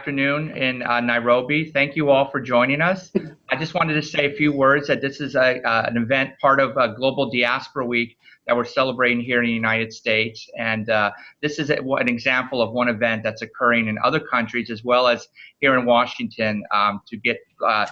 afternoon in uh, Nairobi. Thank you all for joining us. I just wanted to say a few words that this is a, uh, an event part of uh, Global Diaspora Week that we're celebrating here in the United States. And uh, this is a, an example of one event that's occurring in other countries as well as here in Washington um, to get uh,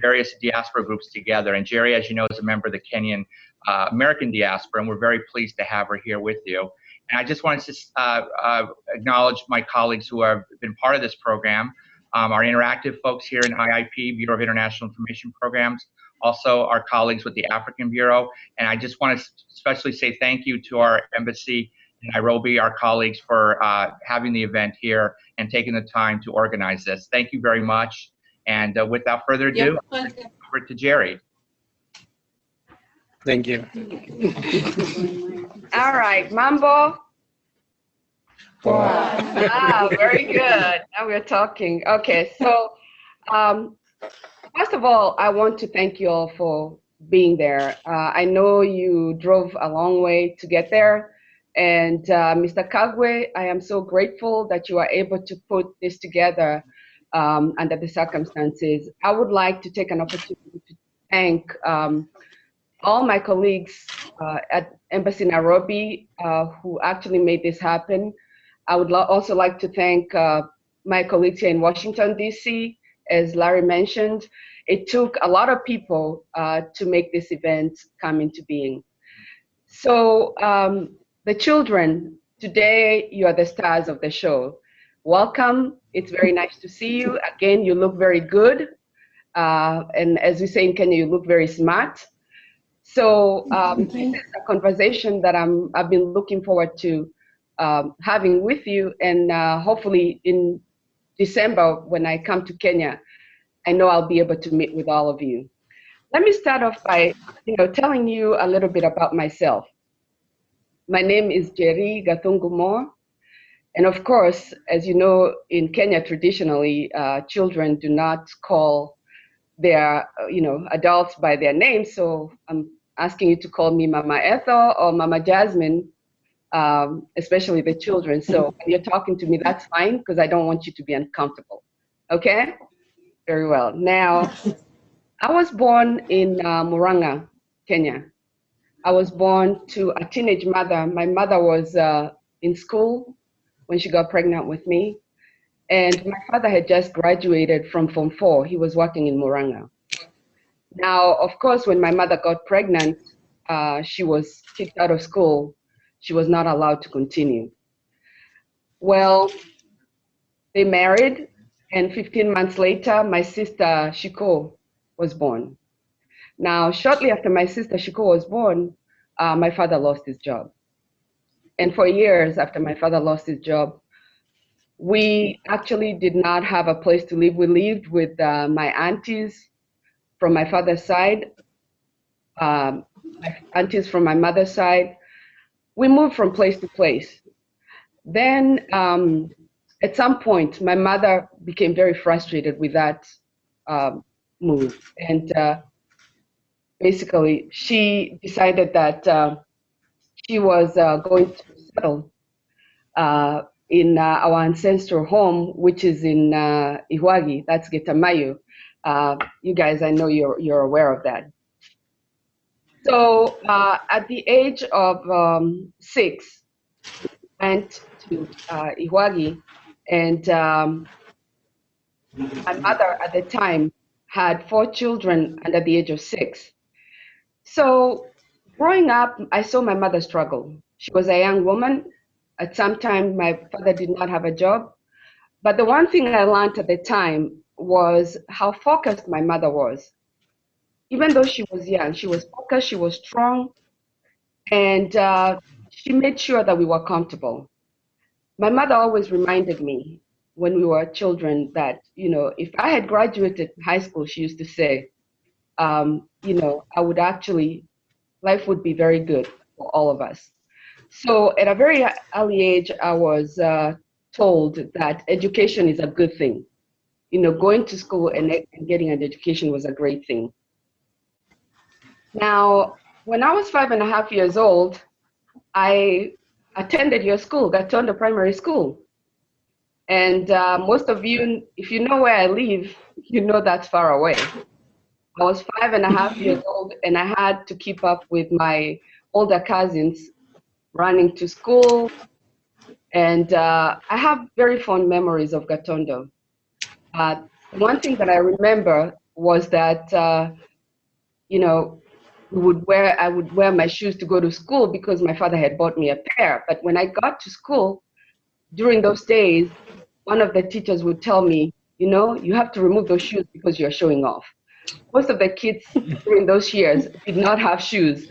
various diaspora groups together. And Jerry, as you know, is a member of the Kenyan uh, American diaspora, and we're very pleased to have her here with you. And I just wanted to uh, uh, acknowledge my colleagues who have been part of this program, um, our interactive folks here in IIP, Bureau of International Information Programs, also our colleagues with the African Bureau. And I just want to especially say thank you to our embassy in Nairobi, our colleagues for uh, having the event here and taking the time to organize this. Thank you very much. And uh, without further ado, over to Jerry. Thank you. All right, Mambo. Ah, very good. Now we're talking. Okay, so um, first of all, I want to thank you all for being there. Uh, I know you drove a long way to get there. And uh, Mr. Kagwe, I am so grateful that you are able to put this together um, under the circumstances. I would like to take an opportunity to thank um, all my colleagues uh, at Embassy Nairobi uh, who actually made this happen. I would also like to thank uh, my colleagues here in Washington, D.C., as Larry mentioned. It took a lot of people uh, to make this event come into being. So um, the children, today you are the stars of the show. Welcome, it's very nice to see you. Again, you look very good. Uh, and as we say in Kenya, you look very smart. So um, this is a conversation that I'm, I've been looking forward to um, having with you. And uh, hopefully in December, when I come to Kenya, I know I'll be able to meet with all of you. Let me start off by you know, telling you a little bit about myself. My name is Jerry Gathungu And of course, as you know, in Kenya, traditionally, uh, children do not call their, you know, adults by their names. So I'm asking you to call me Mama Ethel or Mama Jasmine, um, especially the children. So when you're talking to me, that's fine because I don't want you to be uncomfortable. Okay? Very well. Now, I was born in uh, Muranga, Kenya. I was born to a teenage mother. My mother was uh, in school when she got pregnant with me. And my father had just graduated from Form 4. He was working in Muranga. Now, of course, when my mother got pregnant, uh, she was kicked out of school. She was not allowed to continue. Well, they married, and 15 months later, my sister Shiko was born. Now, shortly after my sister Shiko was born, uh, my father lost his job. And for years after my father lost his job, we actually did not have a place to live. We lived with uh, my aunties from my father's side, um, my aunties from my mother's side. We moved from place to place. Then um, at some point, my mother became very frustrated with that um, move. And uh, basically, she decided that uh, she was uh, going to settle uh, in uh, our ancestral home, which is in uh, Ihwagi, that's Getamayo. Uh, you guys, I know you're, you're aware of that. So uh, at the age of um, six, went to uh, Ihwagi, and um, my mother at the time had four children under the age of six. So growing up, I saw my mother struggle. She was a young woman. At some time, my father did not have a job. But the one thing I learned at the time was how focused my mother was. Even though she was young, she was focused, she was strong, and uh, she made sure that we were comfortable. My mother always reminded me when we were children that, you know, if I had graduated high school, she used to say, um, you know, I would actually, life would be very good for all of us. So at a very early age, I was uh, told that education is a good thing you know, going to school and, and getting an education was a great thing. Now, when I was five and a half years old, I attended your school, Gatonda Primary School. And uh, most of you, if you know where I live, you know that's far away. I was five and a half years old, and I had to keep up with my older cousins running to school. And uh, I have very fond memories of Gatondo. Uh, one thing that I remember was that, uh, you know, would wear I would wear my shoes to go to school because my father had bought me a pair. But when I got to school, during those days, one of the teachers would tell me, you know, you have to remove those shoes because you're showing off. Most of the kids during those years did not have shoes.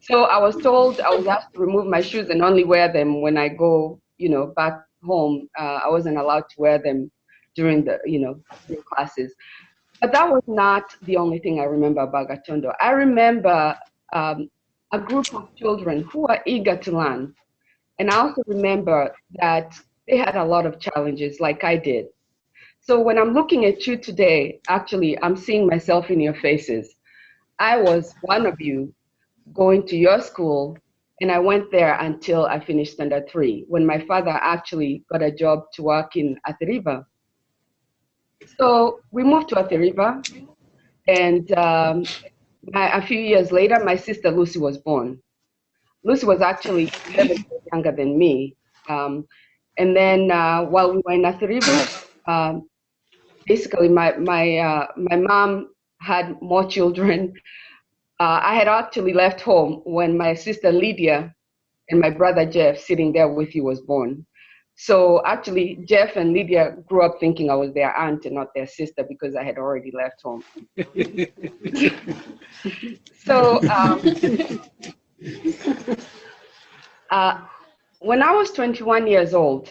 So I was told I was asked to remove my shoes and only wear them when I go, you know, back home. Uh, I wasn't allowed to wear them during the, you know, classes. But that was not the only thing I remember about Gatondo. I remember um, a group of children who are eager to learn. And I also remember that they had a lot of challenges like I did. So when I'm looking at you today, actually, I'm seeing myself in your faces. I was one of you going to your school, and I went there until I finished standard three, when my father actually got a job to work in Athi River. So we moved to Athi River, and um, my, a few years later, my sister Lucy was born. Lucy was actually 11 years younger than me. Um, and then uh, while we were in Athi River, um, basically my, my, uh, my mom had more children. Uh, I had actually left home when my sister Lydia and my brother Jeff sitting there with you was born. So actually, Jeff and Lydia grew up thinking I was their aunt and not their sister because I had already left home. so um, uh, when I was 21 years old,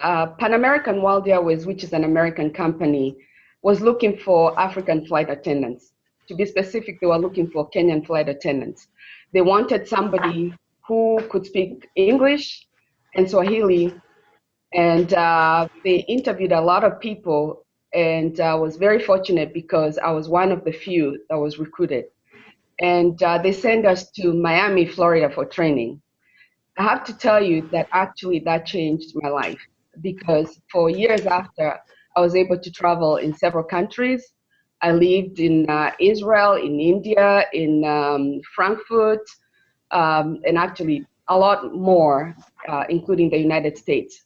uh, Pan American World Airways, which is an American company, was looking for African flight attendants. To be specific, they were looking for Kenyan flight attendants. They wanted somebody who could speak English and Swahili and uh, they interviewed a lot of people and I was very fortunate because I was one of the few that was recruited. And uh, they sent us to Miami, Florida for training. I have to tell you that actually that changed my life because for years after, I was able to travel in several countries. I lived in uh, Israel, in India, in um, Frankfurt, um, and actually a lot more, uh, including the United States.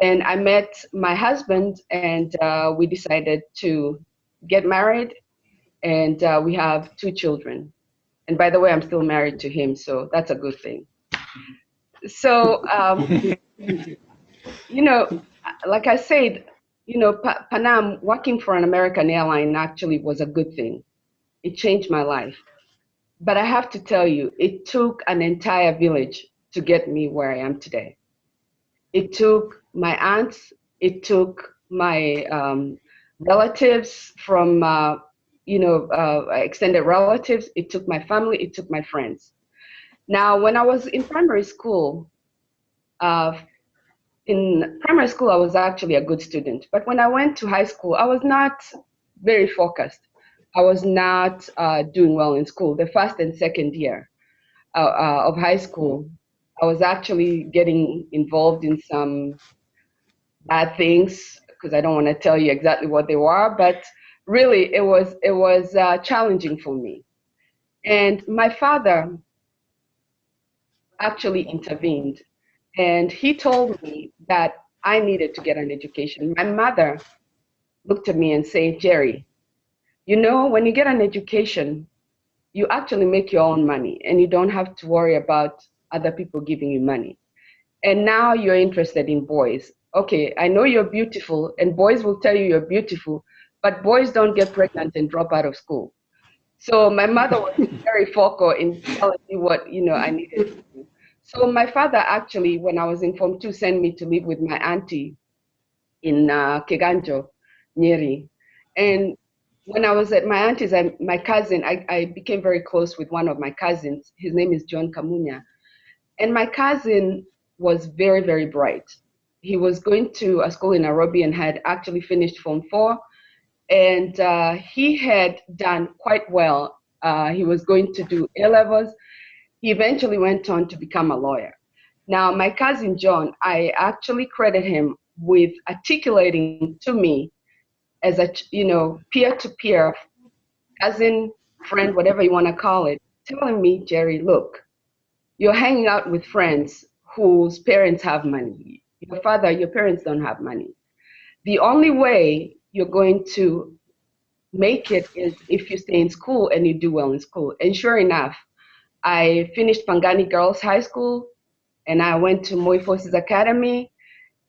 Then I met my husband and uh, we decided to get married and uh, we have two children. And by the way, I'm still married to him, so that's a good thing. So, um, you know, like I said, you know, pa Pan Am working for an American airline actually was a good thing. It changed my life. But I have to tell you, it took an entire village to get me where I am today. It took my aunts, it took my um, relatives from, uh, you know, uh, extended relatives, it took my family, it took my friends. Now, when I was in primary school, uh, in primary school, I was actually a good student. But when I went to high school, I was not very focused. I was not uh, doing well in school. The first and second year uh, uh, of high school, I was actually getting involved in some bad things because I don't want to tell you exactly what they were, but really it was it was uh, challenging for me. And my father actually intervened, and he told me that I needed to get an education. My mother looked at me and said, "Jerry, you know, when you get an education, you actually make your own money, and you don't have to worry about other people giving you money. And now you're interested in boys. Okay, I know you're beautiful, and boys will tell you you're beautiful, but boys don't get pregnant and drop out of school. So my mother was very focal in telling me what you know I needed to do. So my father actually, when I was in Form 2, sent me to live with my auntie in uh, Kiganjo, Nyeri. And when I was at my auntie's, I, my cousin, I, I became very close with one of my cousins. His name is John Kamunya. And my cousin was very, very bright. He was going to a school in Nairobi and had actually finished Form 4. And uh, he had done quite well. Uh, he was going to do A levels. He eventually went on to become a lawyer. Now, my cousin John, I actually credit him with articulating to me as a, you know, peer-to-peer, cousin, friend, whatever you want to call it, telling me, Jerry, look, you're hanging out with friends whose parents have money. Your father, your parents don't have money. The only way you're going to make it is if you stay in school and you do well in school. And sure enough, I finished Pangani Girls High School and I went to Moi Forces Academy.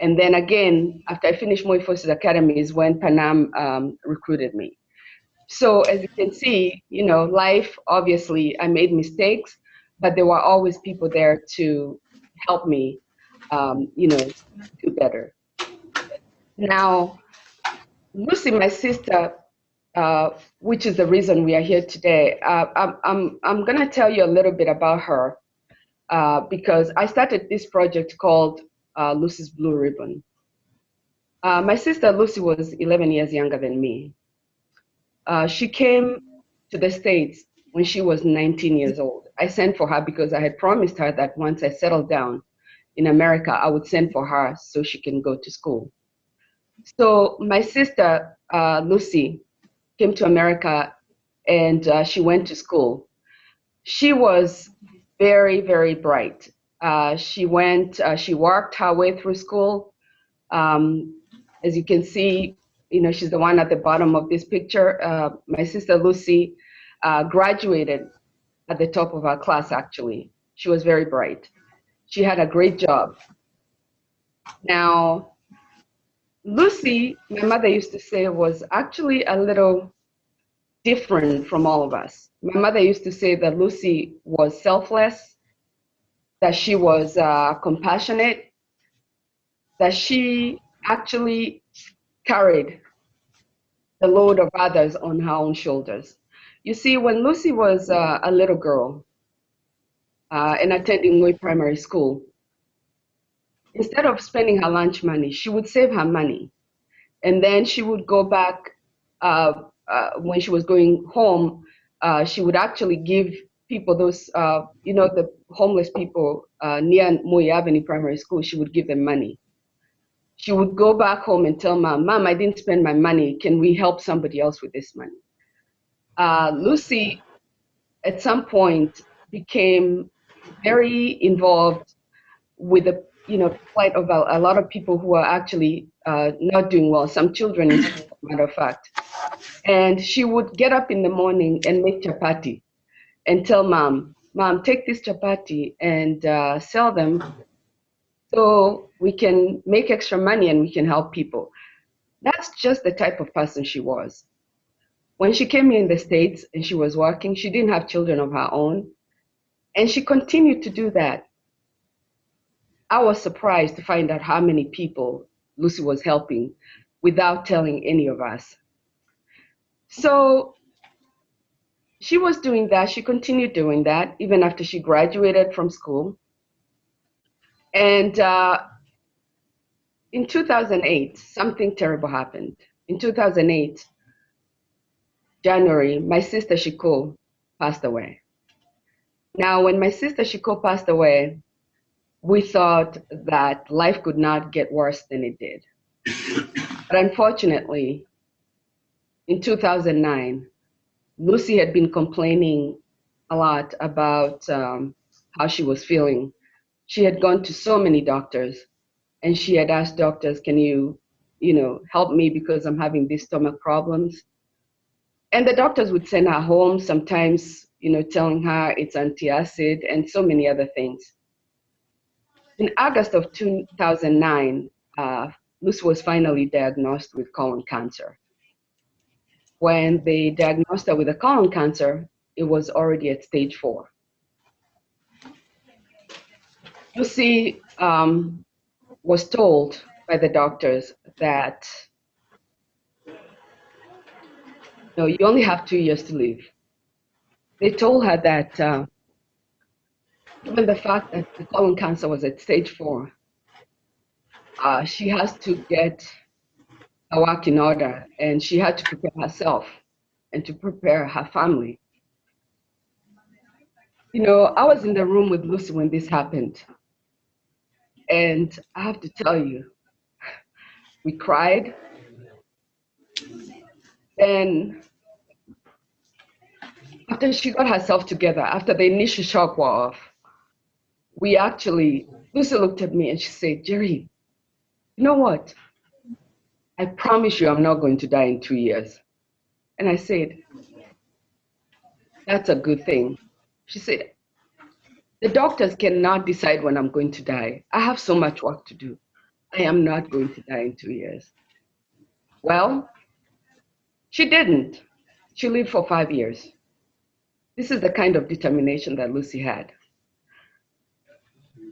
And then again, after I finished Moi Forces Academy is when Pan Am um, recruited me. So as you can see, you know, life, obviously I made mistakes, but there were always people there to help me, um, you know, do better. Now, Lucy, my sister, uh, which is the reason we are here today, uh, I'm, I'm, I'm going to tell you a little bit about her uh, because I started this project called uh, Lucy's Blue Ribbon. Uh, my sister Lucy was 11 years younger than me. Uh, she came to the States when she was 19 years old. I sent for her because I had promised her that once I settled down in America, I would send for her so she can go to school. So my sister, uh, Lucy, came to America and uh, she went to school. She was very, very bright. Uh, she went, uh, she worked her way through school. Um, as you can see, you know, she's the one at the bottom of this picture. Uh, my sister Lucy uh, graduated at the top of her class, actually. She was very bright. She had a great job. Now, Lucy, my mother used to say, was actually a little different from all of us. My mother used to say that Lucy was selfless, that she was uh, compassionate, that she actually carried the load of others on her own shoulders. You see, when Lucy was uh, a little girl uh, and attending Moi Primary School, instead of spending her lunch money, she would save her money. And then she would go back, uh, uh when she was going home, uh, she would actually give people those, uh, you know, the homeless people near Moi Avenue Primary School, she would give them money she would go back home and tell mom, Mom, I didn't spend my money. Can we help somebody else with this money? Uh, Lucy, at some point, became very involved with the you know plight of a, a lot of people who are actually uh, not doing well. Some children, as a matter of fact. And she would get up in the morning and make chapati, and tell mom, Mom, take this chapati and uh, sell them so we can make extra money and we can help people. That's just the type of person she was. When she came here in the States and she was working, she didn't have children of her own. And she continued to do that. I was surprised to find out how many people Lucy was helping without telling any of us. So she was doing that. She continued doing that even after she graduated from school. And uh, in 2008, something terrible happened. In 2008, January, my sister Shiko passed away. Now, when my sister Shiko passed away, we thought that life could not get worse than it did. but unfortunately, in 2009, Lucy had been complaining a lot about um, how she was feeling she had gone to so many doctors and she had asked doctors, can you, you know, help me because I'm having these stomach problems? And the doctors would send her home, sometimes, you know, telling her it's antacid and so many other things. In August of 2009, uh, Lucy was finally diagnosed with colon cancer. When they diagnosed her with a colon cancer, it was already at stage four. Lucy um, was told by the doctors that you, know, you only have two years to live. They told her that uh, given the fact that the colon cancer was at stage four, uh, she has to get her work in order and she had to prepare herself and to prepare her family. You know, I was in the room with Lucy when this happened. And I have to tell you, We cried. Then, after she got herself together, after the initial shock wore off, we actually, Lucy looked at me and she said, Jerry, you know what? I promise you I'm not going to die in two years. And I said, that's a good thing. She said, the doctors cannot decide when I'm going to die. I have so much work to do. I am not going to die in two years. Well, she didn't. She lived for five years. This is the kind of determination that Lucy had.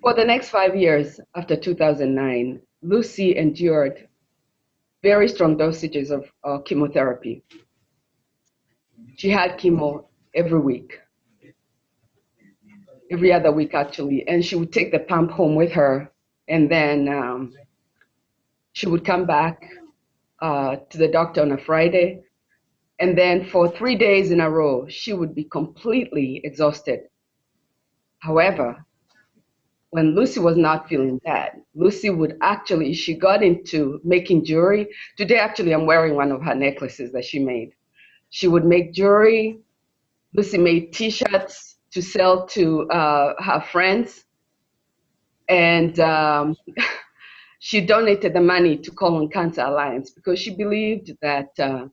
For the next five years after 2009, Lucy endured very strong dosages of uh, chemotherapy. She had chemo every week, every other week actually, and she would take the pump home with her, and then um, she would come back uh, to the doctor on a Friday, and then for three days in a row, she would be completely exhausted. However, when Lucy was not feeling bad, Lucy would actually, she got into making jewelry. Today, actually, I'm wearing one of her necklaces that she made. She would make jewelry. Lucy made t shirts to sell to uh, her friends. And um, she donated the money to Colon Cancer Alliance because she believed that uh,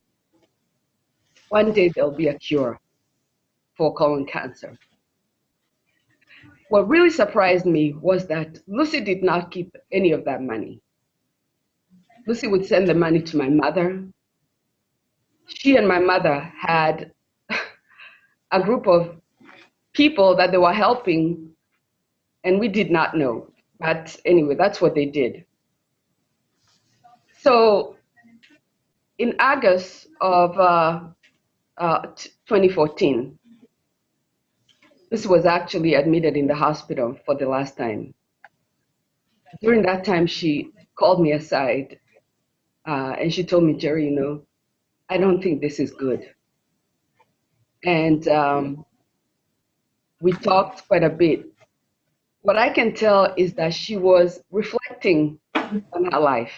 one day there'll be a cure for colon cancer. What really surprised me was that Lucy did not keep any of that money. Lucy would send the money to my mother. She and my mother had a group of people that they were helping, and we did not know. But anyway, that's what they did. So in August of uh, uh, 2014, this was actually admitted in the hospital for the last time. During that time, she called me aside uh, and she told me, Jerry, you know, I don't think this is good. And um, we talked quite a bit. What I can tell is that she was reflecting on her life.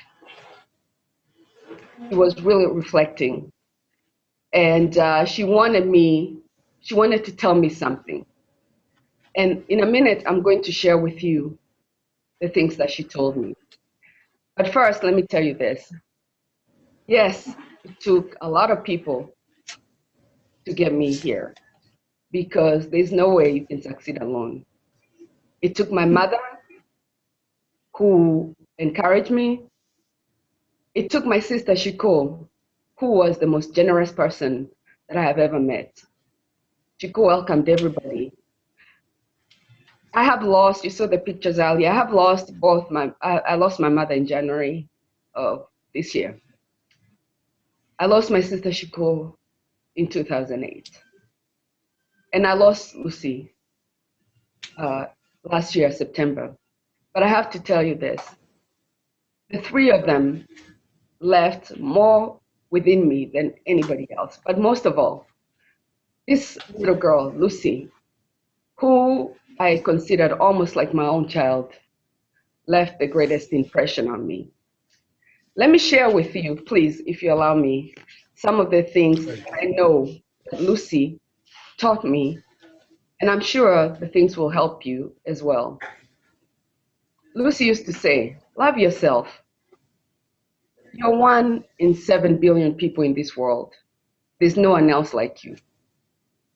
She was really reflecting. And uh, she wanted me, she wanted to tell me something. And in a minute, I'm going to share with you the things that she told me. But first, let me tell you this. Yes, it took a lot of people to get me here because there's no way you can succeed alone. It took my mother who encouraged me. It took my sister Shiko, who was the most generous person that I have ever met. Shiko welcomed everybody I have lost, you saw the pictures earlier, I have lost both my, I, I lost my mother in January of this year. I lost my sister Shiko in 2008. And I lost Lucy uh, last year, September. But I have to tell you this the three of them left more within me than anybody else. But most of all, this little girl, Lucy, who I considered almost like my own child, left the greatest impression on me. Let me share with you, please, if you allow me, some of the things I know that Lucy taught me, and I'm sure the things will help you as well. Lucy used to say, Love yourself. You're one in seven billion people in this world. There's no one else like you.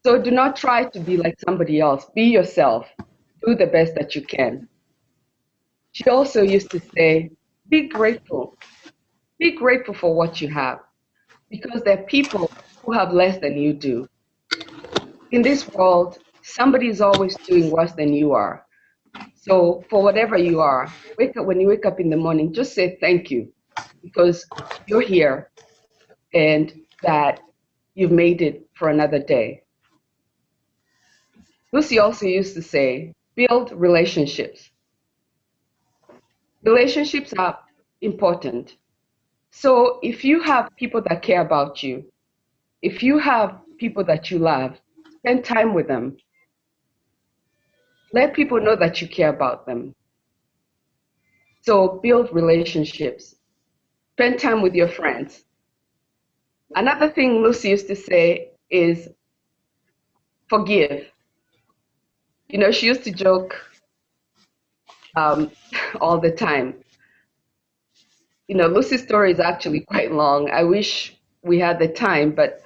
So do not try to be like somebody else. Be yourself. Do the best that you can. She also used to say, be grateful. Be grateful for what you have because there are people who have less than you do. In this world, somebody is always doing worse than you are. So for whatever you are, wake up when you wake up in the morning, just say thank you because you're here and that you've made it for another day. Lucy also used to say, build relationships. Relationships are important. So if you have people that care about you, if you have people that you love, spend time with them. Let people know that you care about them. So build relationships. Spend time with your friends. Another thing Lucy used to say is forgive. You know, she used to joke um, all the time. You know, Lucy's story is actually quite long. I wish we had the time, but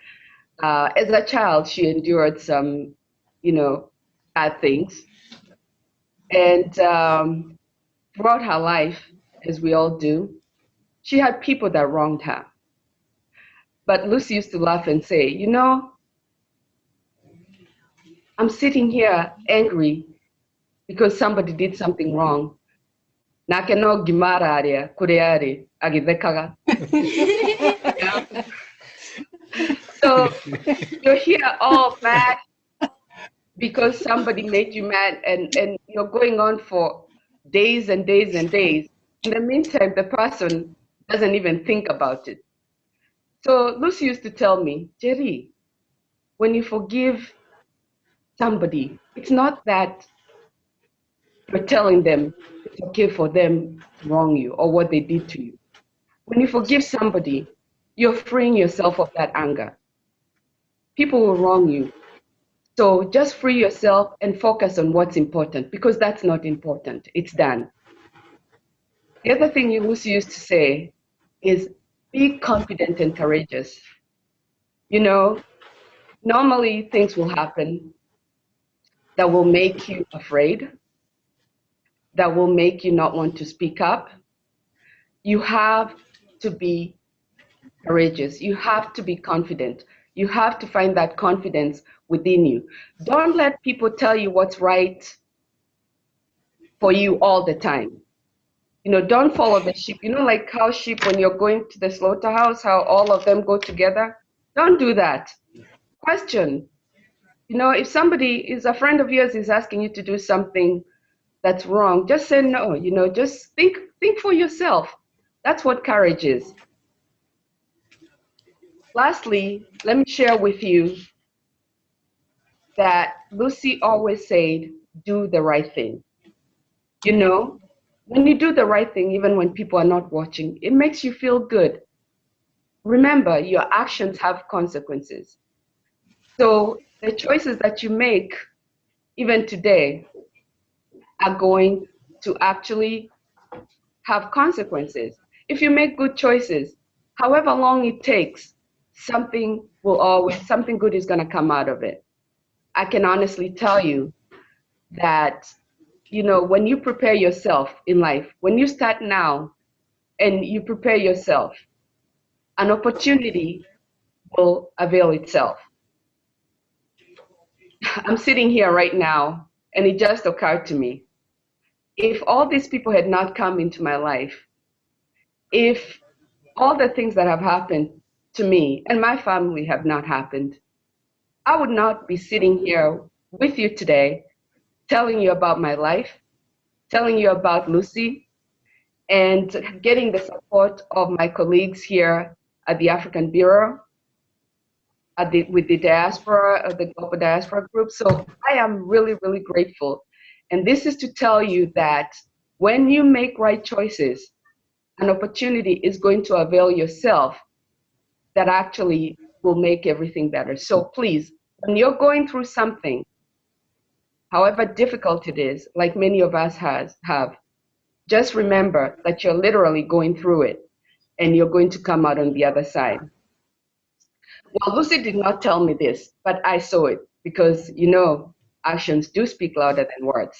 uh, as a child, she endured some, you know, bad things. And um, throughout her life, as we all do, she had people that wronged her. But Lucy used to laugh and say, You know, I'm sitting here angry because somebody did something wrong. Nake no gimara aria kure ari agithekaga. So you're here all mad because somebody made you mad and, and you're going on for days and days and days. In the meantime, the person doesn't even think about it. So Lucy used to tell me, Jerry, when you forgive somebody, it's not that you're telling them it's okay for them to wrong you or what they did to you. When you forgive somebody, you're freeing yourself of that anger. People will wrong you. So just free yourself and focus on what's important because that's not important. It's done. The other thing Lucy used to say is be confident and courageous. You know, normally things will happen that will make you afraid, that will make you not want to speak up. You have to be courageous. You have to be confident. You have to find that confidence within you. Don't let people tell you what's right for you all the time. You know, don't follow the sheep. You know, like cow sheep when you're going to the slaughterhouse, how all of them go together? Don't do that. Question. You know, if somebody is a friend of yours is asking you to do something that's wrong, just say no. You know, just think think for yourself. That's what courage is. Lastly, let me share with you that Lucy always said, do the right thing. You know, when you do the right thing, even when people are not watching, it makes you feel good. Remember, your actions have consequences. So the choices that you make, even today, are going to actually have consequences. If you make good choices, however long it takes, something will always, something good is going to come out of it. I can honestly tell you that, you know, when you prepare yourself in life, when you start now and you prepare yourself, an opportunity will avail itself. I'm sitting here right now and it just occurred to me. If all these people had not come into my life, if all the things that have happened to me and my family have not happened, I would not be sitting here with you today telling you about my life, telling you about Lucy, and getting the support of my colleagues here at the African Bureau, at the, with the diaspora, uh, the global diaspora group. So I am really, really grateful. And this is to tell you that when you make right choices, an opportunity is going to avail yourself that actually will make everything better. So please, when you're going through something, however difficult it is, like many of us has, have, just remember that you're literally going through it and you're going to come out on the other side. Well, Lucy did not tell me this, but I saw it because, you know, actions do speak louder than words.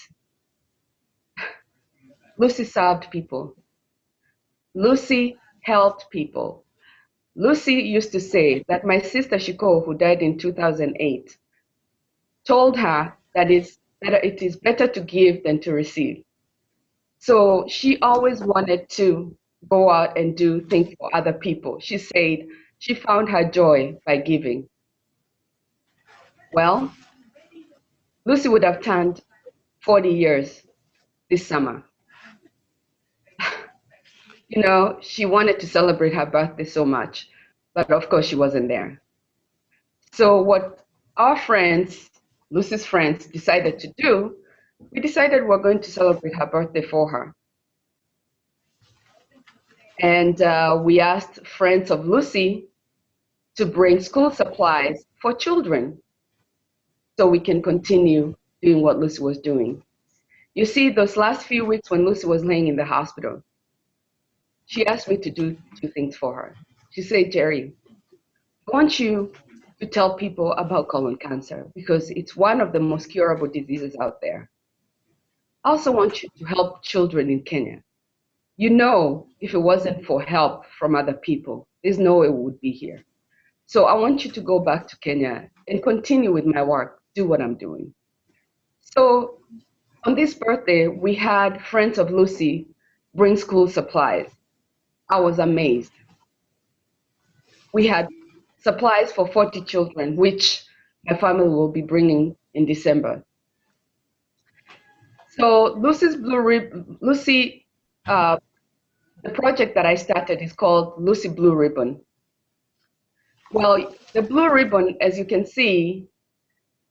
Lucy served people. Lucy helped people. Lucy used to say that my sister Shiko, who died in 2008, told her that it's better, it is better to give than to receive. So she always wanted to go out and do things for other people. She said she found her joy by giving. Well, Lucy would have turned 40 years this summer you know, she wanted to celebrate her birthday so much, but of course she wasn't there. So what our friends, Lucy's friends, decided to do, we decided we're going to celebrate her birthday for her. And uh, we asked Friends of Lucy to bring school supplies for children so we can continue doing what Lucy was doing. You see, those last few weeks when Lucy was laying in the hospital, she asked me to do two things for her. She said, Jerry, I want you to tell people about colon cancer because it's one of the most curable diseases out there. I also want you to help children in Kenya. You know, if it wasn't for help from other people, there's no way we would be here. So I want you to go back to Kenya and continue with my work, do what I'm doing. So on this birthday, we had Friends of Lucy bring school supplies. I was amazed. We had supplies for 40 children, which my family will be bringing in December. So Lucy's Blue Rib Lucy, uh, the project that I started is called Lucy Blue Ribbon. Well, the blue ribbon, as you can see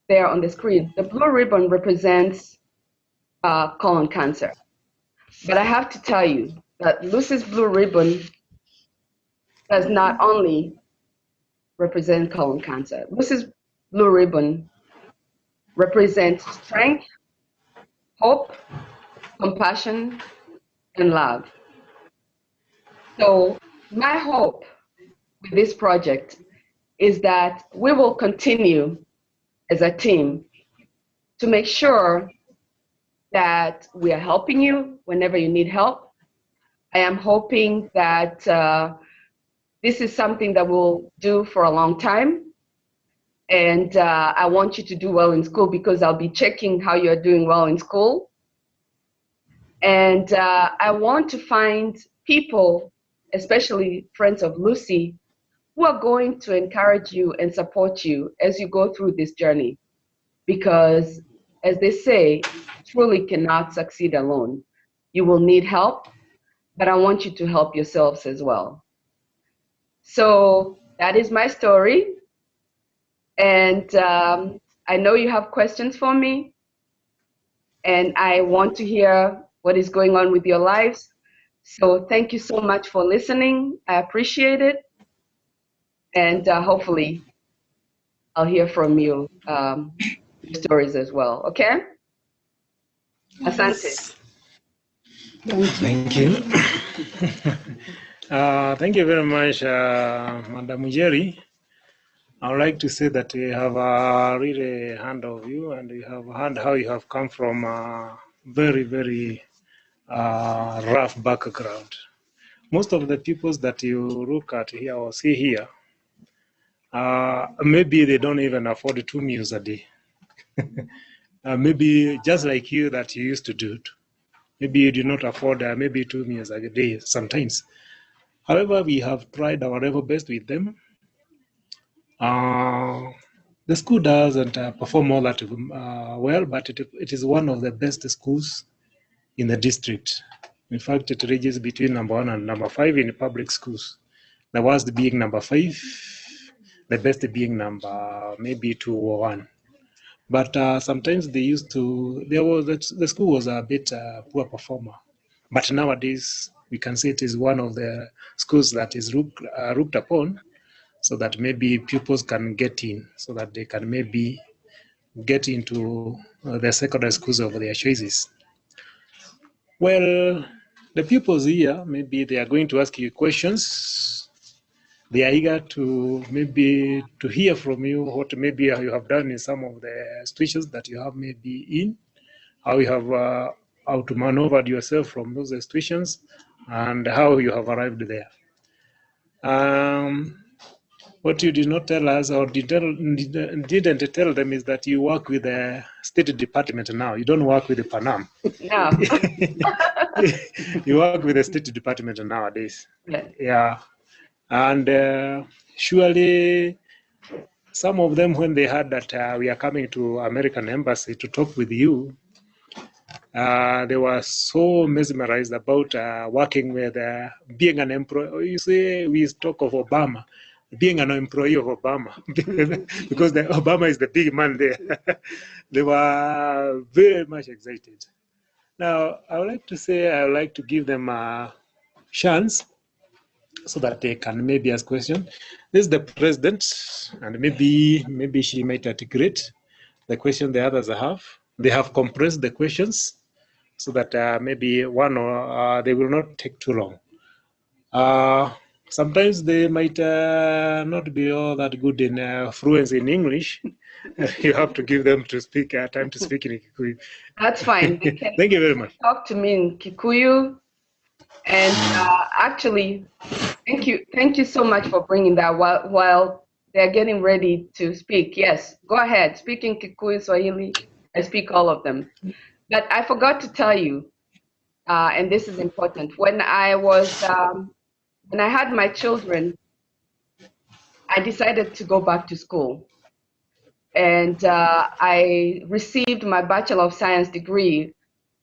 there on the screen, the blue ribbon represents uh, colon cancer. But I have to tell you that Lucy's blue ribbon does not only represent colon cancer. Lucy's blue ribbon represents strength, hope, compassion, and love. So my hope with this project is that we will continue as a team to make sure that we are helping you whenever you need help. I am hoping that uh, this is something that we'll do for a long time. And uh, I want you to do well in school because I'll be checking how you're doing well in school. And uh, I want to find people, especially friends of Lucy, who are going to encourage you and support you as you go through this journey. Because, as they say, truly cannot succeed alone. You will need help, but I want you to help yourselves as well. So that is my story. And um, I know you have questions for me. And I want to hear what is going on with your lives. So thank you so much for listening. I appreciate it. And uh, hopefully I'll hear from you um, stories as well. Okay? Asante. Thank you. uh, thank you very much, uh, Madam Jerry. I would like to say that we have a really hand of you and we have heard how you have come from a very, very uh, rough background. Most of the peoples that you look at here or see here, uh, maybe they don't even afford two meals a day. uh, maybe just like you that you used to do it. Maybe you do not afford uh, maybe two meals a day sometimes. However, we have tried our level best with them uh, the school doesn't uh, perform all that uh, well, but it, it is one of the best schools in the district. In fact, it ranges between number one and number five in public schools. The worst being number five, the best being number maybe two or one. But uh, sometimes they used to, there was the school was a bit uh, poor performer. But nowadays, we can say it is one of the schools that is looked, uh, looked upon so that maybe pupils can get in, so that they can maybe get into uh, the secondary schools of their choices. Well, the pupils here, maybe they are going to ask you questions. They are eager to maybe to hear from you what maybe you have done in some of the situations that you have maybe in, how you have uh, how to maneuver yourself from those situations, and how you have arrived there. Um, what you did not tell us or did didn't tell them is that you work with the State Department now. You don't work with the Pan Am. No. you work with the State Department nowadays. Yeah. Yeah. And uh, surely some of them, when they heard that uh, we are coming to American Embassy to talk with you, uh, they were so mesmerized about uh, working with uh, being an employee. You see, we talk of Obama being an employee of Obama, because the, Obama is the big man there. they were very much excited. Now, I would like to say, I would like to give them a chance so that they can maybe ask question. This is the president, and maybe maybe she might articulate the question the others have. They have compressed the questions so that uh, maybe one or uh, they will not take too long. Uh, sometimes they might uh, not be all that good in uh, fluency in English. you have to give them to speak uh, time to speak in Kikuyu. That's fine. Thank you very much. talk to me in Kikuyu. And uh, actually, thank you, thank you so much for bringing that. While while they're getting ready to speak, yes, go ahead. Speak in Kikuyu, Swahili. I speak all of them. But I forgot to tell you, uh, and this is important. When I was um, when I had my children, I decided to go back to school. And uh, I received my Bachelor of Science degree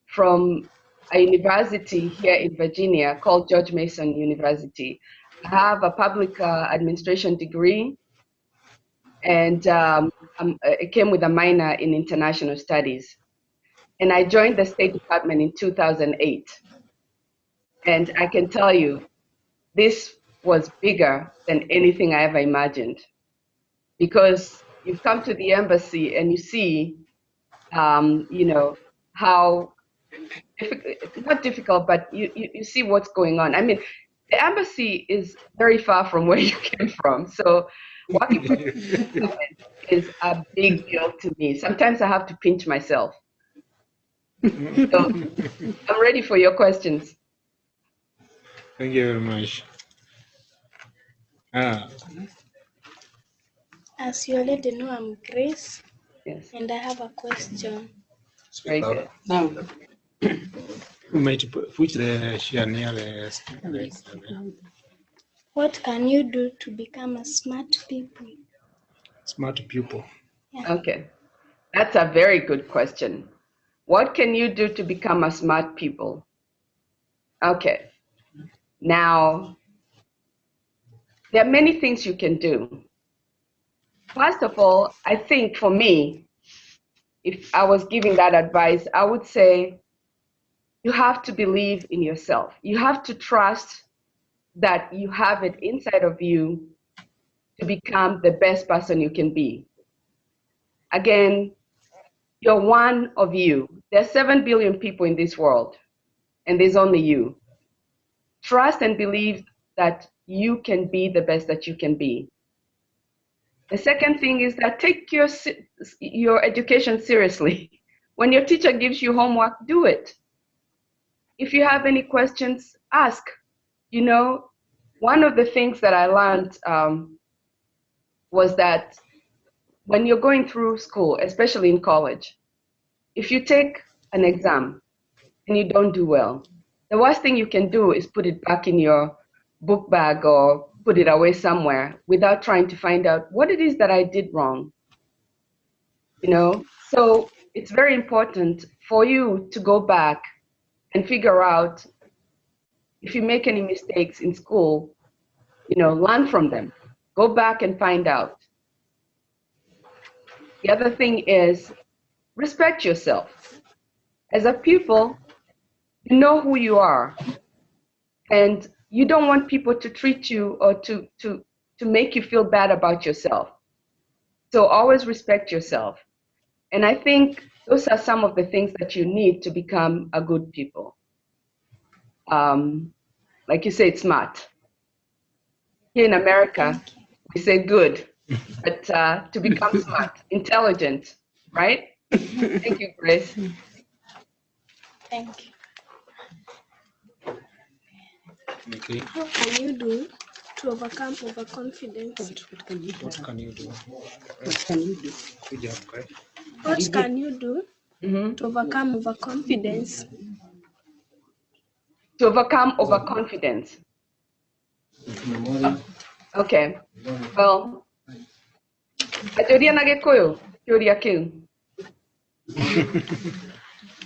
from a university here in Virginia called George Mason University. I have a public uh, administration degree, and um, um, it came with a minor in international studies. And I joined the State Department in 2008. And I can tell you, this was bigger than anything I ever imagined. Because you come to the embassy and you see, um, you know, how difficult, not difficult, but you, you, you see what's going on. I mean, the embassy is very far from where you came from. So walking is a big deal to me. Sometimes I have to pinch myself. So I'm ready for your questions. Thank you very much. Ah, As you already know, I'm Grace, Yes, and I have a question. very good. we might put the share near the the What can you do to become a smart people? smart pupil. Okay, that's a very good question. What can you do to become a smart people? Okay, now there are many things you can do. First of all, I think for me, if I was giving that advice, I would say you have to believe in yourself. You have to trust that you have it inside of you to become the best person you can be. Again, you're one of you. There's 7 billion people in this world, and there's only you. Trust and believe that you can be the best that you can be. The second thing is that take your, your education seriously. When your teacher gives you homework, do it. If you have any questions, ask. You know, one of the things that I learned um, was that when you're going through school, especially in college, if you take an exam and you don't do well, the worst thing you can do is put it back in your book bag or put it away somewhere without trying to find out what it is that I did wrong. You know, so it's very important for you to go back and figure out if you make any mistakes in school, you know, learn from them. Go back and find out. The other thing is respect yourself. As a pupil, you know who you are. And you don't want people to treat you or to, to, to make you feel bad about yourself. So always respect yourself. And I think those are some of the things that you need to become a good people. Um, like you said, smart. Here in America, we say good, but uh, to become smart, intelligent, right? Thank you, Grace. Thank you. Okay. How can you do to overcome overconfidence? What can you do? What can you do? Good job, guys. What can you do Mhm. to overcome overconfidence? To overcome overconfidence. Okay. Well, ajoria na gikuyu kiuria kiu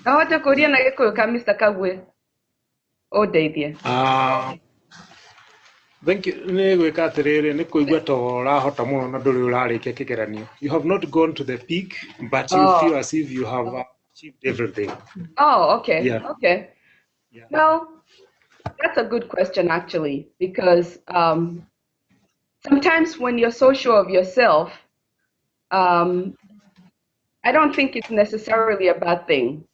ahota kuria na gikuyu ka Mr. Kagwe. Undeithie Ah, thank you. Nä gwä ka atä rä rä nä kå igua to ũrahota må na ndå rä å rarä kia kä geranio you have not gone to the peak but you Oh. feel as if you have achieved everything. Oh okay. Yeah. okay. Yeah. well that's a good question actually, because um, sometimes when you're so sure of yourself, um, I don't think it's necessarily a bad thing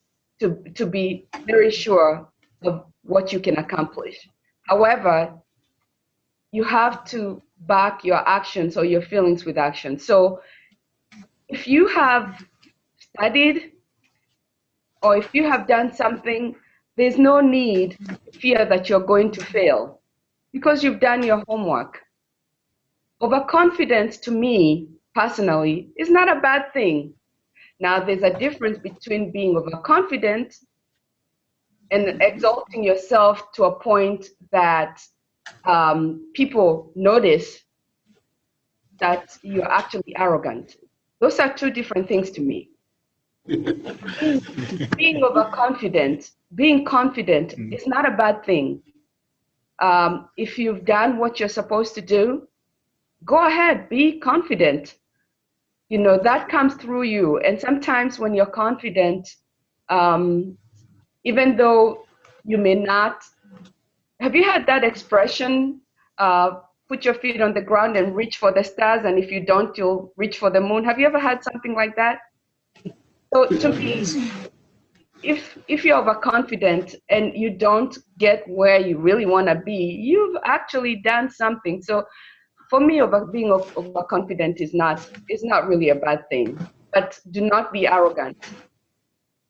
to to be very sure of what you can accomplish. However, you have to back your actions or your feelings with action. So if you have studied or if you have done something, there's no need to fear that you're going to fail because you've done your homework. Overconfidence to me personally is not a bad thing. Now, there's a difference between being overconfident and exalting yourself to a point that um, people notice that you're actually arrogant. Those are two different things to me. being overconfident, being confident Mm. is not a bad thing. Um, if you've done what you're supposed to do, go ahead, be confident. You know, that comes through you. And sometimes when you're confident, um, even though you may not, have you had that expression? Uh, put your feet on the ground and reach for the stars, and if you don't, you'll reach for the moon. Have you ever had something like that? So to me, if if you're overconfident and you don't get where you really want to be, you've actually done something. So for me, over being overconfident is not is not really a bad thing. But do not be arrogant.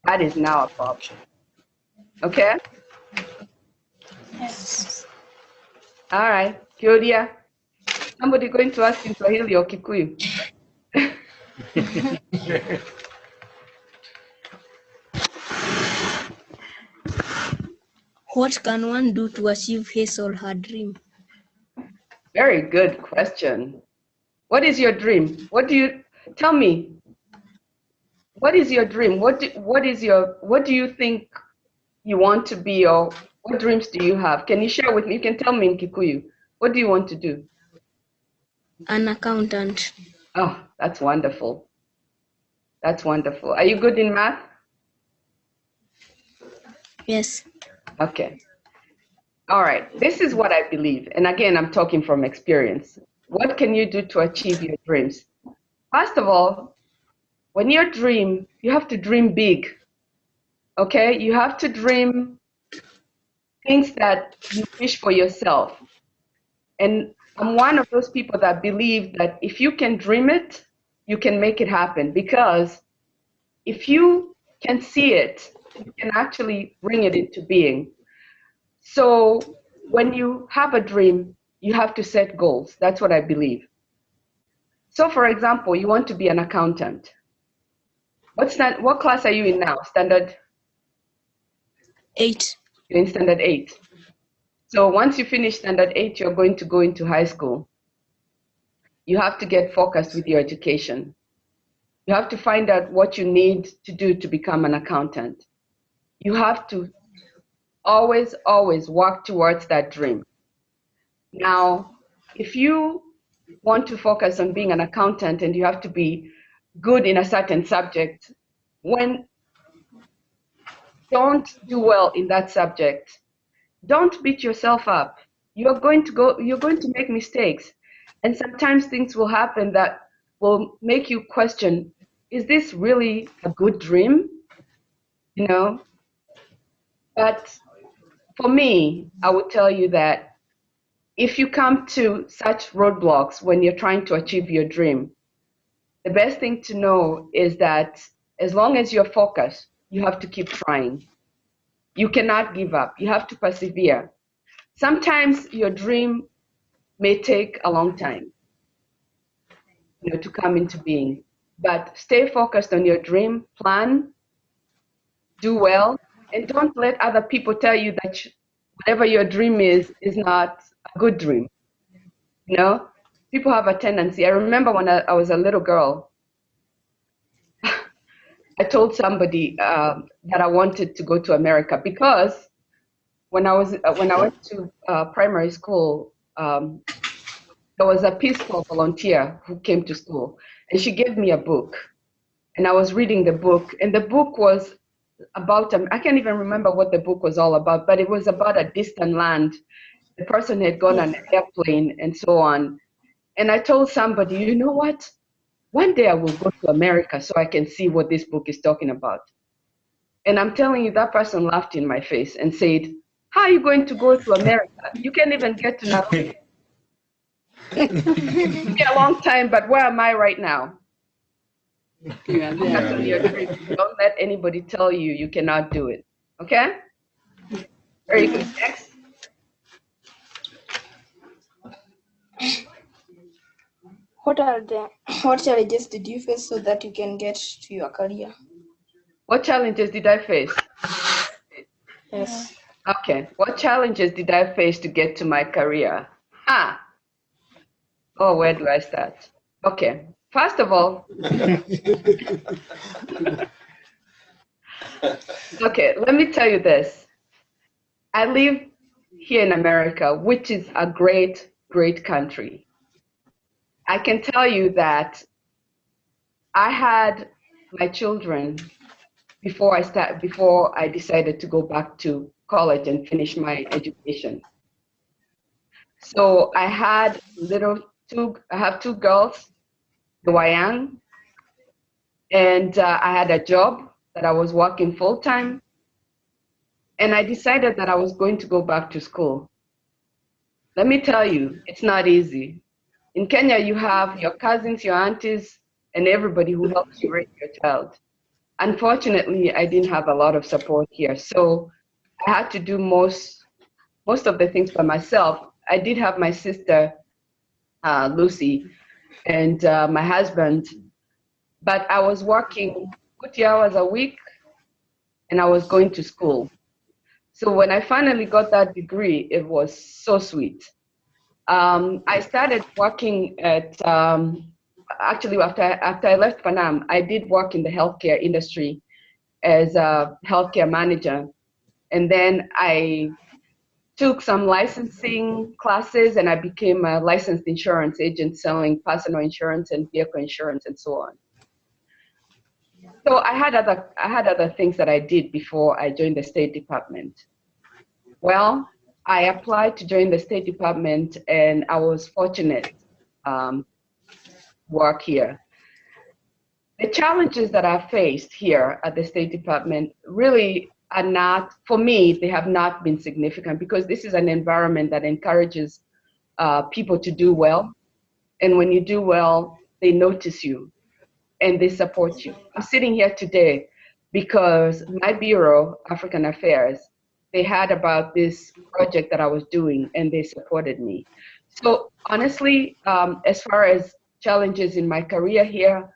That is now a problem. Okay. Yes. All right, Kyodia. Somebody going to ask in Swahili or Kikuyu? What can one do to achieve his or her dream? Very good question. What is your dream? What do you tell me? What is your dream? What do, what is your what do you think you want to be or what dreams do you have? Can you share with me? You can tell me in Kikuyu. What do you want to do? An accountant. Oh, that's wonderful. That's wonderful. Are you good in math? Yes. Okay. All right. This is what I believe. And again, I'm talking from experience. What can you do to achieve your dreams? First of all, when you dream, you have to dream big. Okay? You have to dream things that you wish for yourself. And I'm one of those people that believe that if you can dream it, you can make it happen because if you can see it, you can actually bring it into being. So when you have a dream, you have to set goals. That's what I believe. So for example, you want to be an accountant. What's that, what class are you in now? Standard, Eight. you're in standard eight. So once you finish standard eight, you're going to go into high school. You have to get focused with your education. You have to find out what you need to do to become an accountant. You have to always, always work towards that dream. Now, if you want to focus on being an accountant and you have to be good in a certain subject, when don't do well in that subject, don't beat yourself up. You're going to go, you're going to make mistakes. And sometimes things will happen that will make you question, is this really a good dream? You know? But for me, I would tell you that if you come to such roadblocks when you're trying to achieve your dream, the best thing to know is that as long as you're focused, you have to keep trying. You cannot give up. You have to persevere. Sometimes your dream may take a long time you know, to come into being, but stay focused on your dream, plan, do well, and don't let other people tell you that whatever your dream is is not a good dream. You know, people have a tendency. I remember when I, I was a little girl, I told somebody um, that I wanted to go to America because when I was uh, when I went to uh, primary school, um, there was a Peace Corps volunteer who came to school, and she gave me a book, and I was reading the book, and the book was about um, I can't even remember what the book was all about, but it was about a distant land. The person had gone on an airplane and so on. And I told somebody, you know what? One day I will go to America so I can see what this book is talking about. And I'm telling you, that person laughed in my face and said, How are you going to go to America? You can't even get to Nairobi. It's been a long time, but where am I right now? Yeah, You have to be a dream. Don't let anybody tell you you cannot do it. Okay? Very good. Next. What are the what challenges did you face so that you can get to your career? What challenges did I face? Yes. Okay. What challenges did I face to get to my career? Ah. Oh, where do I start? Okay. First of all, okay, let me tell you this. I live here in America, which is a great, great country. I can tell you that I had my children before I start before I decided to go back to college and finish my education. So I had little two I have two girls, young, and uh, I had a job that I was working full time. And I decided that I was going to go back to school. Let me tell you, it's not easy. In Kenya, you have your cousins, your aunties, and everybody who helps you raise your child. Unfortunately, I didn't have a lot of support here, so I had to do most most of the things by myself. I did have my sister, uh, Lucy, and uh, my husband, but I was working 40 hours a week, and I was going to school. So when I finally got that degree, it was so sweet. Um, I started working at um, actually after after I left Pan Am, I did work in the healthcare industry as a healthcare manager, and then I took some licensing classes and I became a licensed insurance agent selling personal insurance and vehicle insurance and so on. So I had other I had other things that I did before I joined the State Department. Well, I applied to join the State Department and I was fortunate um, work here. The challenges that I faced here at the State Department really are not, for me, they have not been significant because this is an environment that encourages uh, people to do well. And when you do well, they notice you and they support you. I'm sitting here today because my bureau, African Affairs, they had about this project that I was doing and they supported me. So honestly, um, as far as challenges in my career here,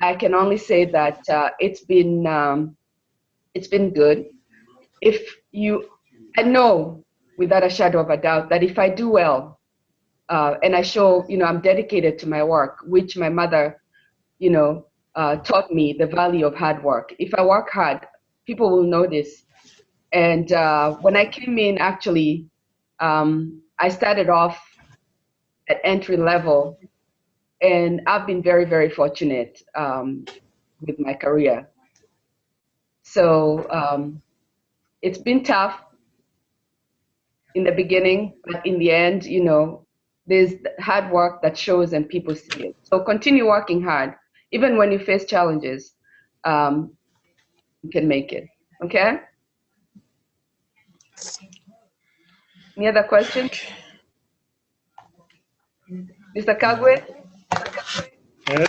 I can only say that uh, it's been um, it's been good. If you, I know without a shadow of a doubt that if I do well, uh, and I show, you know, I'm dedicated to my work, which my mother, you know, uh, taught me the value of hard work. If I work hard, people will notice. And uh, when I came in, actually, um, I started off at entry level and I've been very, very fortunate um, with my career. So um, it's been tough in the beginning, but in the end, you know, there's hard work that shows and people see it. So continue working hard, even when you face challenges, um, you can make it. Okay. Any other questions? Mr. Kagwe? Yes.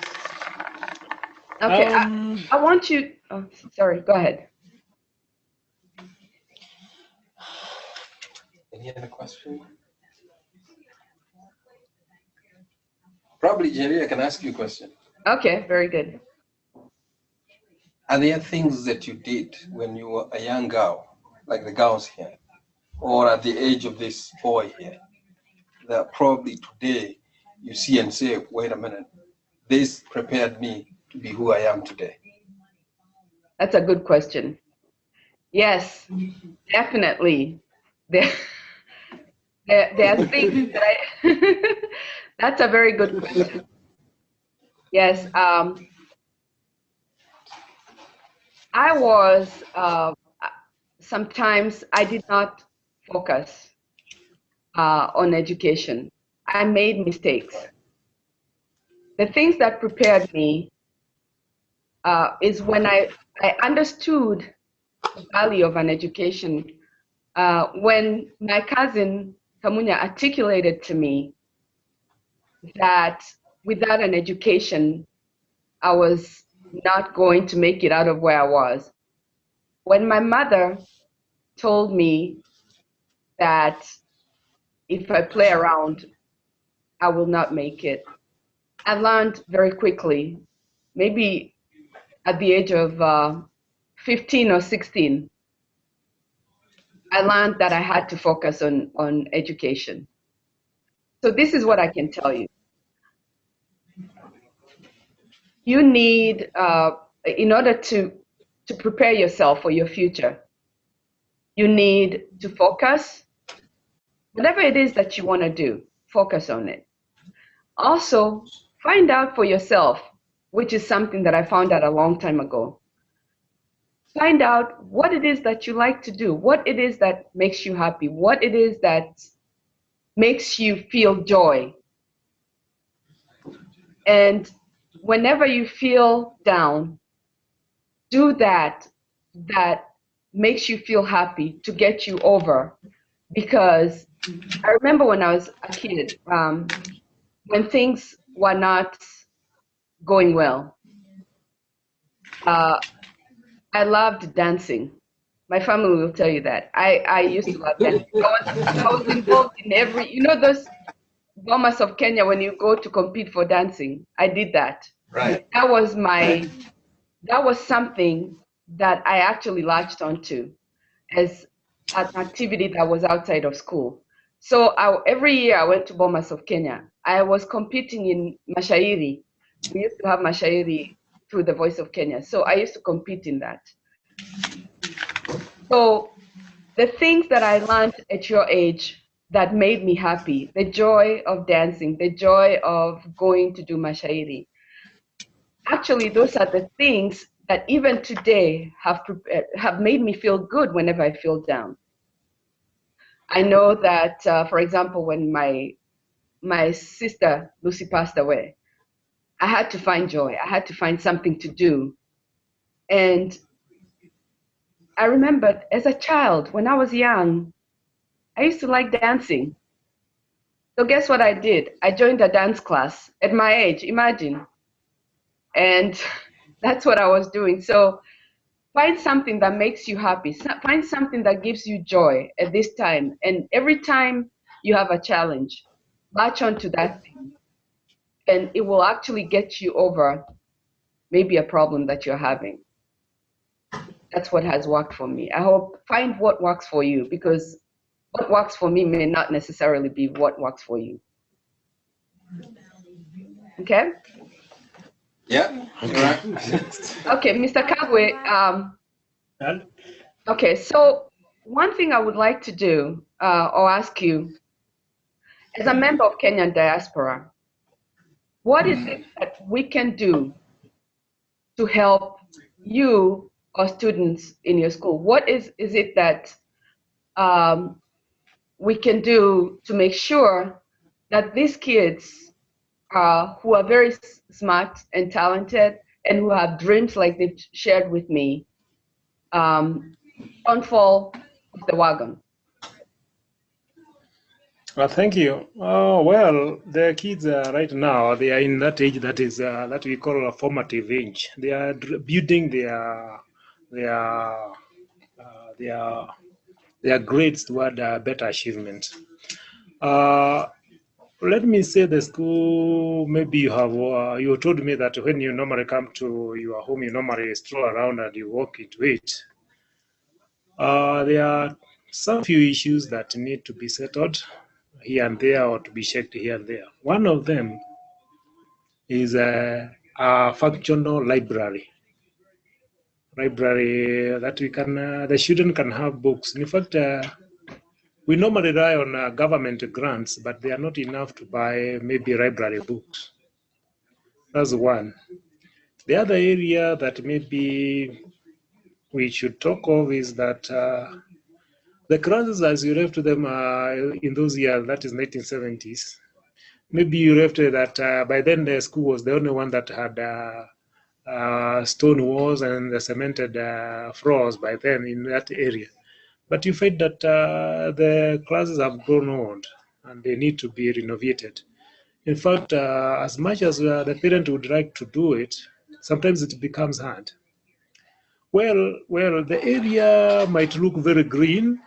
Okay, I, Um, I want you, oh, sorry, go ahead. Any other question? Probably Jerry, I can ask you a question. Okay, very good. Are there things that you did when you were a young girl, like the girls here, or at the age of this boy here, that probably today you see and say, wait a minute, this prepared me to be who I am today? That's a good question. Yes, definitely. There, there, there are things that I, that's a very good question. Yes, um, I was uh, sometimes I did not focus uh, on education. I made mistakes. The things that prepared me uh, is when I, I understood the value of an education. Uh, when my cousin Kamunya articulated to me that without an education, I was not going to make it out of where I was. When my mother told me that if I play around, I will not make it, I learned very quickly, maybe at the age of uh, 15 or 16, I learned that I had to focus on, on education. So this is what I can tell you. You need, uh, in order to, to prepare yourself for your future, you need to focus. Whatever it is that you want to do, focus on it. Also, find out for yourself, which is something that I found out a long time ago. Find out what it is that you like to do, what it is that makes you happy, what it is that makes you feel joy. And whenever you feel down, do that that makes you feel happy to get you over. Because I remember when I was a kid, um, when things were not going well, uh, I loved dancing. My family will tell you that. I, I used to love dancing. I was, I was involved in every, you know, those Bomas of Kenya when you go to compete for dancing. I did that. Right. That was my, that was something that I actually latched onto as an activity that was outside of school. So I, every year I went to Bomas of Kenya. I was competing in Mashairi. We used to have Mashairi through the Voice of Kenya. So I used to compete in that. So the things that I learned at your age that made me happy, the joy of dancing, the joy of going to do Mashairi, actually those are the things that even today have, have made me feel good whenever I feel down. I know that, uh, for example, when my my sister Lucy passed away, I had to find joy. I had to find something to do. And I remembered as a child, when I was young, I used to like dancing. So guess what I did? I joined a dance class at my age, imagine. And that's what I was doing. So find something that makes you happy. Find something that gives you joy at this time. And every time you have a challenge, latch onto that thing. And it will actually get you over maybe a problem that you're having. That's what has worked for me. I hope find what works for you because what works for me may not necessarily be what works for you. Okay? Yeah. Right. Okay, Mr. Kagwe. Um, okay, so one thing I would like to do uh, or ask you, as a member of Kenyan diaspora, what is it that we can do to help you or students in your school? What is, is it that um, we can do to make sure that these kids uh, who are very smart and talented and who have dreams like they've shared with me um, don't fall off the wagon. Well, thank you. Oh, well, the kids uh, right now, they are in that age that is uh, that we call a formative age. They are building their their uh, their their grades toward uh, better achievement. Uh, let me say the school, maybe you have, uh, you told me that when you normally come to your home, you normally stroll around and you walk into it. Uh, there are some few issues that need to be settled here and there or to be checked here and there. One of them is a, a functional library. Library that we can, uh, the student can have books. In fact, uh, we normally rely on uh, government grants, but they are not enough to buy maybe library books. That's one. The other area that maybe we should talk of is that uh, the classes as you refer to them uh, in those years, that is 1970s, maybe you refer to that uh, by then the school was the only one that had uh, uh, stone walls and the cemented uh, floors by then in that area. But you find that uh, the classes have grown old and they need to be renovated. In fact, as much as the parent would like to do it, sometimes it becomes hard. Well, well, the area might look very green,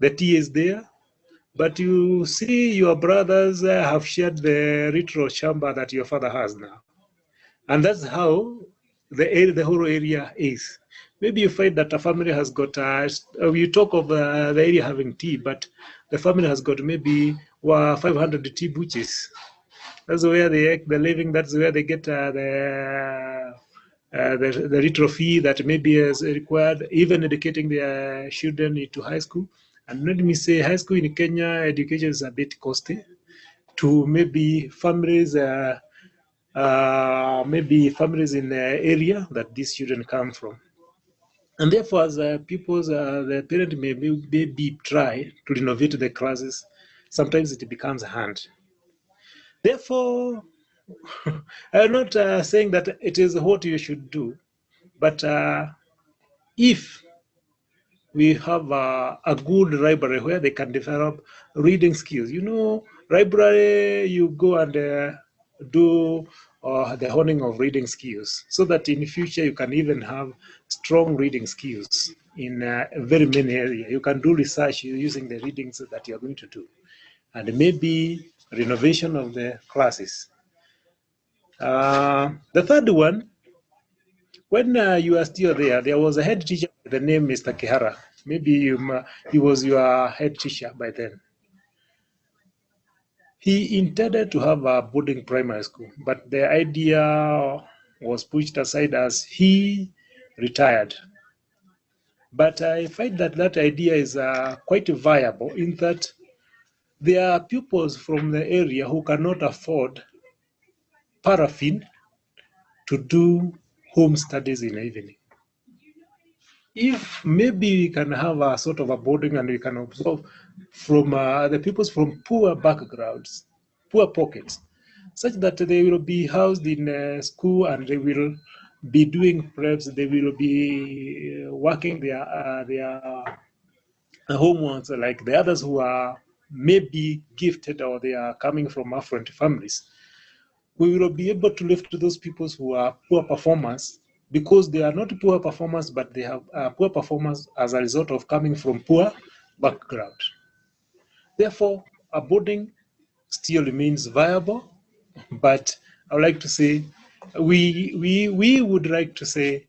the tea is there, but you see your brothers uh, have shared the retro chamber that your father has now. And that's how the area, the whole area is. Maybe you find that a family has got, uh, you talk of uh, the area having tea, but the family has got maybe uh, 500 tea butches. That's where they they're living. That's where they get uh, the, uh, the the retro fee that maybe is required, even educating their children into high school. And let me say, high school in Kenya, education is a bit costly to maybe families, uh, uh, maybe families in the area that these children come from. And therefore, as uh, people's, uh, the parent may maybe try to renovate the classes, sometimes it becomes hard. Therefore, I'm not uh, saying that it is what you should do, but uh, if we have a, a good library where they can develop reading skills, you know, library, you go and uh, do uh, the honing of reading skills so that in the future you can even have strong reading skills in uh, very many areas. You can do research using the readings that you're going to do. And maybe renovation of the classes. Uh, the third one, when uh, you are still there, there was a head teacher by the name Mr. Kihara. Maybe you, he was your head teacher by then. He intended to have a boarding primary school, but the idea was pushed aside as he retired. But I find that that idea is uh, quite viable in that there are pupils from the area who cannot afford paraffin to do home studies in the evening. If maybe we can have a sort of a boarding and we can observe from uh, the pupils from poor backgrounds, poor pockets, such that they will be housed in uh, school and they will be doing preps, they will be uh, working their, uh, their homeworks like the others who are maybe gifted or they are coming from affluent families. We will be able to lift those people who are poor performers because they are not poor performers, but they have uh, poor performers as a result of coming from poor background. Therefore, a boarding still remains viable, but I would like to say we we we would like to say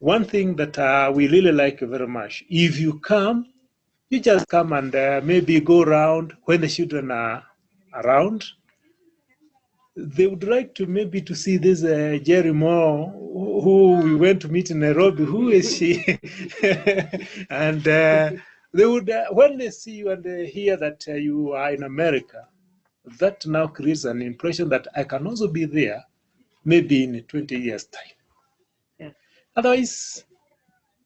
one thing that uh, we really like very much. If you come, you just come and uh, maybe go around when the children are around. They would like to maybe to see this uh, Jerry Moore who we went to meet in Nairobi. Who is she? and uh, they would, uh, when they see you and they hear that uh, you are in America, that now creates an impression that I can also be there, maybe in 20 years' time. Yeah. Otherwise,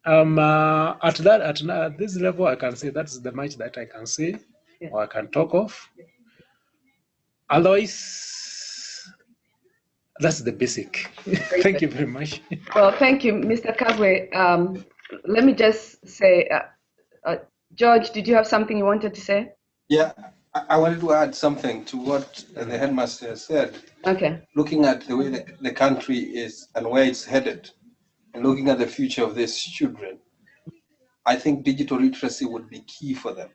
um, uh, at that at, at this level, I can say that's the much that I can say Yeah. or I can talk of. Otherwise, that's the basic. Thank you very much. Well, thank you, Mr. Kagwe. Um, let me just say, uh, uh, George, did you have something you wanted to say? Yeah, I, I wanted to add something to what the headmaster said. Okay. Looking at the way the, the country is and where it's headed, and looking at the future of these children, I think digital literacy would be key for them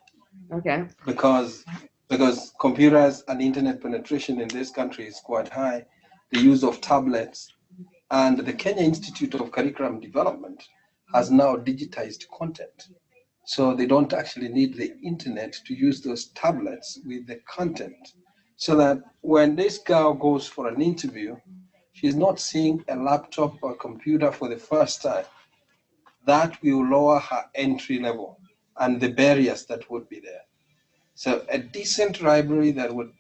Okay. because because computers and internet penetration in this country is quite high. The use of tablets and the Kenya Institute of Curriculum Development has now digitized content. So they don't actually need the internet to use those tablets with the content. So that when this girl goes for an interview, she's not seeing a laptop or computer for the first time. That will lower her entry level and the barriers that would be there. So a decent library that would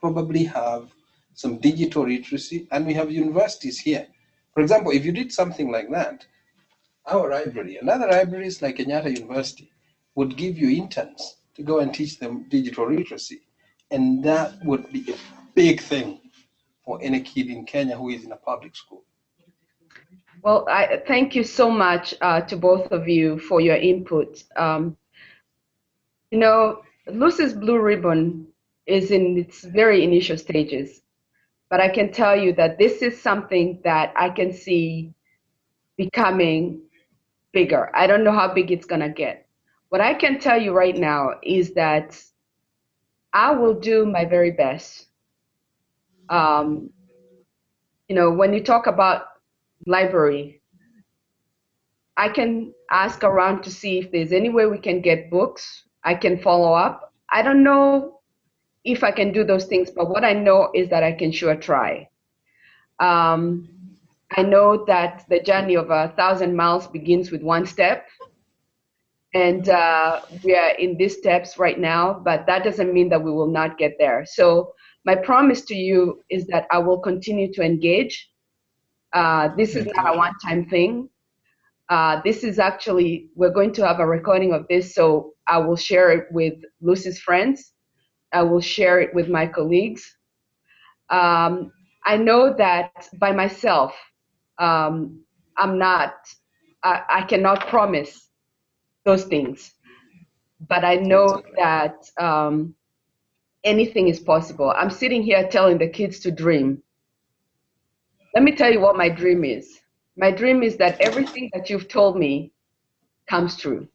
probably have some digital literacy, and we have universities here. For example, if you did something like that, our library and other libraries like Kenyatta University would give you interns to go and teach them digital literacy. And that would be a big thing for any kid in Kenya who is in a public school. Well, I thank you so much uh, to both of you for your input. Um, you know, Lucy's Blue Ribbon is in its very initial stages, but I can tell you that this is something that I can see becoming bigger. I don't know how big it's gonna get. What I can tell you right now is that I will do my very best. Um, you know, when you talk about library, I can ask around to see if there's any way we can get books. I can follow up. I don't know if I can do those things, but what I know is that I can sure try. Um, I know that the journey of a thousand miles begins with one step. And uh, we are in these steps right now, but that doesn't mean that we will not get there. So, my promise to you is that I will continue to engage. Uh, this is not a one time thing. Uh, this is actually, we're going to have a recording of this, so I will share it with Lucy's friends. I will share it with my colleagues. Um, I know that by myself, um, I'm not, I, I cannot promise those things. But I know that um, anything is possible. I'm sitting here telling the kids to dream. Let me tell you what my dream is. My dream is that everything that you've told me comes true.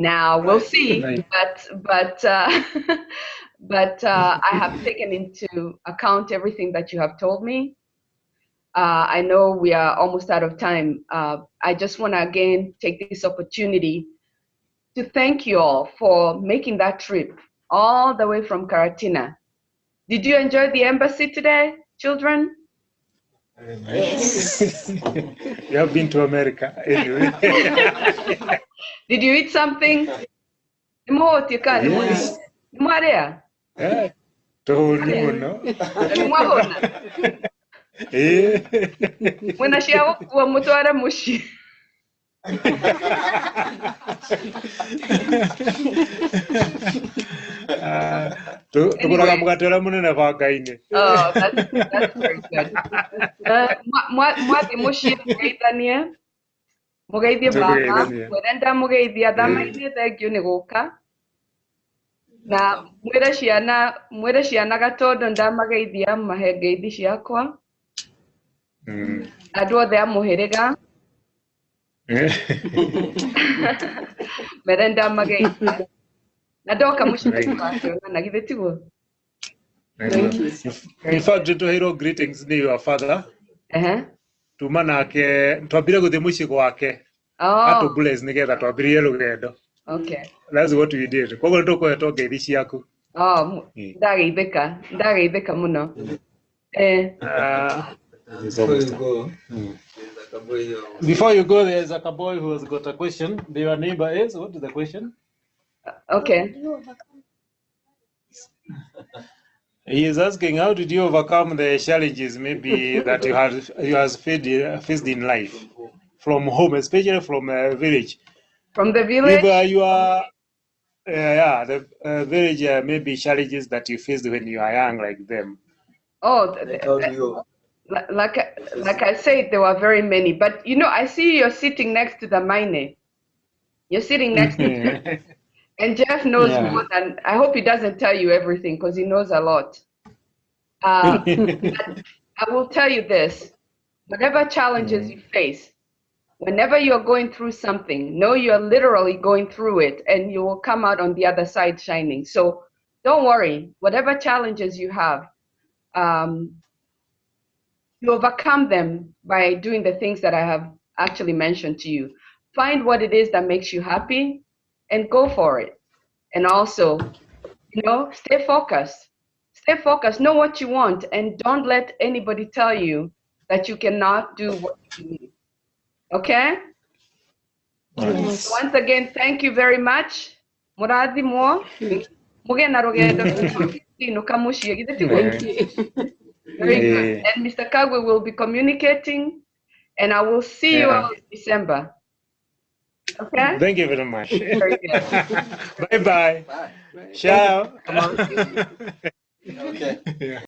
Now we'll see, but but uh, but uh, I have taken into account everything that you have told me. Uh, I know we are almost out of time. Uh, I just want to again take this opportunity to thank you all for making that trip all the way from Karatina. Did you enjoy the embassy today, children? you have been to America anyway. Did you eat something? Nimwotika, Yes. nimwarea, Eh, tũhũni mũno nimwahũna, Eh. mwĩna cia gũkua mũtware mũciĩ. Ah, tũ- tũgũraga mũgate ũrĩa mũnene banga-inĩ Oh, that's, that's very good. Uh, mwa- mwa- mwathi mũciĩ mũgeithanie mugeithie baba mwire ndamugeithia thamaithie thengio ni guka na mwire ciana mwire ciana gatondo ndamageithia mahe ngeithi ciakwa. Andå othe a hä rä ga mere ndamageithia. Na ndoka må ciacionana githä tiguo nä tå heirwo your father. Uh -huh tuma nake twambire gũthiĩ muci gwake Oh, atũ bless nĩgetha twambĩrĩrie rũgendo okay. that's what we did koguo to ngeithi ciaku Oh, mu- Mm. ndageithĩka ndageithĩka mũno eh Ah, Before you go, Mm. Before you go, there's a cowboy who has got a question. Your neighbor is. What is the question? okay He is asking, how did you overcome the challenges maybe that you have you has faced, faced in life from home, especially from a village? from the If village uh, you are, uh, yeah, the uh, village uh, maybe challenges that you faced when you are young, like them. oh th- They th- told you. li- like I- like I said there were very many but you know I see you're sitting next to the mine you're sitting next to Jeff, and Jeff knows Yeah. more than I hope he doesn't tell you everything because he knows a lot uh, but I will tell you this whatever challenges you face whenever you're going through something, know you're literally going through it and you will come out on the other side shining. So don't worry, whatever challenges you have, um, you overcome them by doing the things that I have actually mentioned to you. Find what it is that makes you happy and go for it. And also, you know, stay focused. Stay focused, know what you want, and don't let anybody tell you that you cannot do what you need. Okay? Once again, thank you very much. Murathimwo. Muge na rugendo inuka muciĩ? Very good. And Mr. Kagwe will be communicating, and I will see you all in December. Okay? Thank you very much. Very good. bye bye. Bye. Ciao. Okay. Yeah.